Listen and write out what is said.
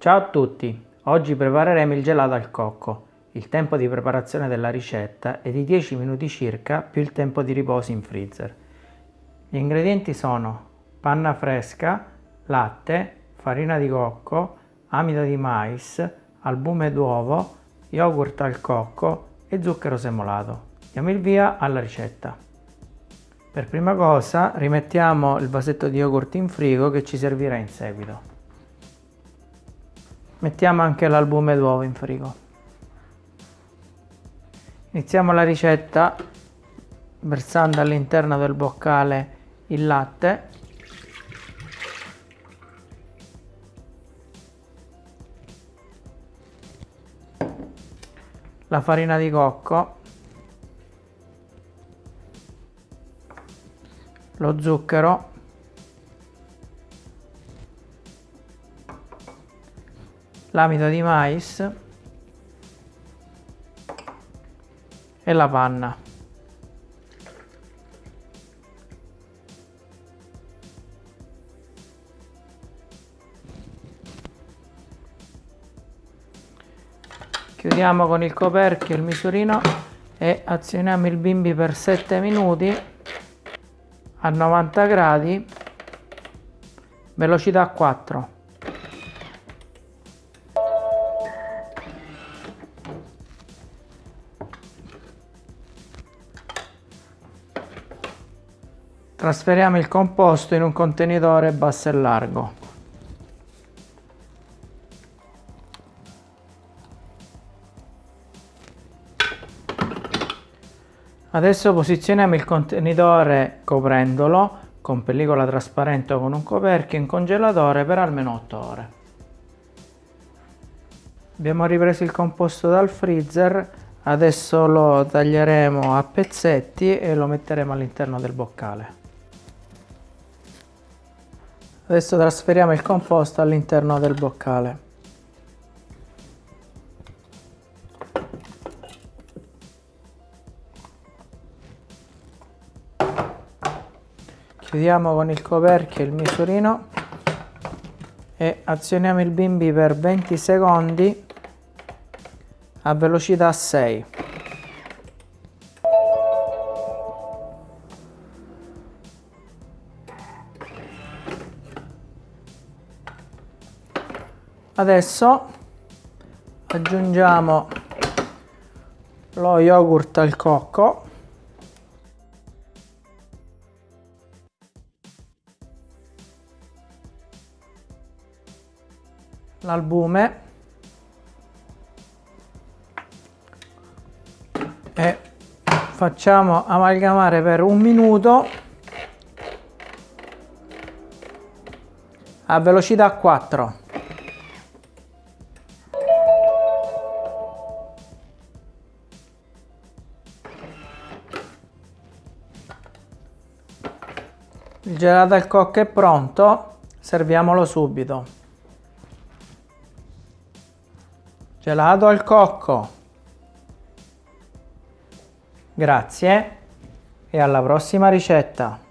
Ciao a tutti! Oggi prepareremo il gelato al cocco. Il tempo di preparazione della ricetta è di 10 minuti circa più il tempo di riposo in freezer. Gli ingredienti sono panna fresca, latte, farina di cocco, amido di mais, albume d'uovo, yogurt al cocco e zucchero semolato. Diamo il via alla ricetta. Per prima cosa rimettiamo il vasetto di yogurt in frigo che ci servirà in seguito. Mettiamo anche l'albume d'uovo in frigo. Iniziamo la ricetta versando all'interno del boccale il latte. La farina di cocco. Lo zucchero l'amido di mais e la panna. Chiudiamo con il coperchio il misurino e azioniamo il bimbi per 7 minuti a 90 gradi velocità 4 trasferiamo il composto in un contenitore basso e largo Adesso posizioniamo il contenitore coprendolo con pellicola trasparente o con un coperchio in congelatore per almeno 8 ore. Abbiamo ripreso il composto dal freezer, adesso lo taglieremo a pezzetti e lo metteremo all'interno del boccale. Adesso trasferiamo il composto all'interno del boccale. chiudiamo con il coperchio il misurino e azioniamo il bimbi per 20 secondi a velocità 6 adesso aggiungiamo lo yogurt al cocco. L'albume. E facciamo amalgamare per un minuto. A velocità 4 il gelato al cocco è pronto serviamolo subito Gelato al cocco. Grazie e alla prossima ricetta.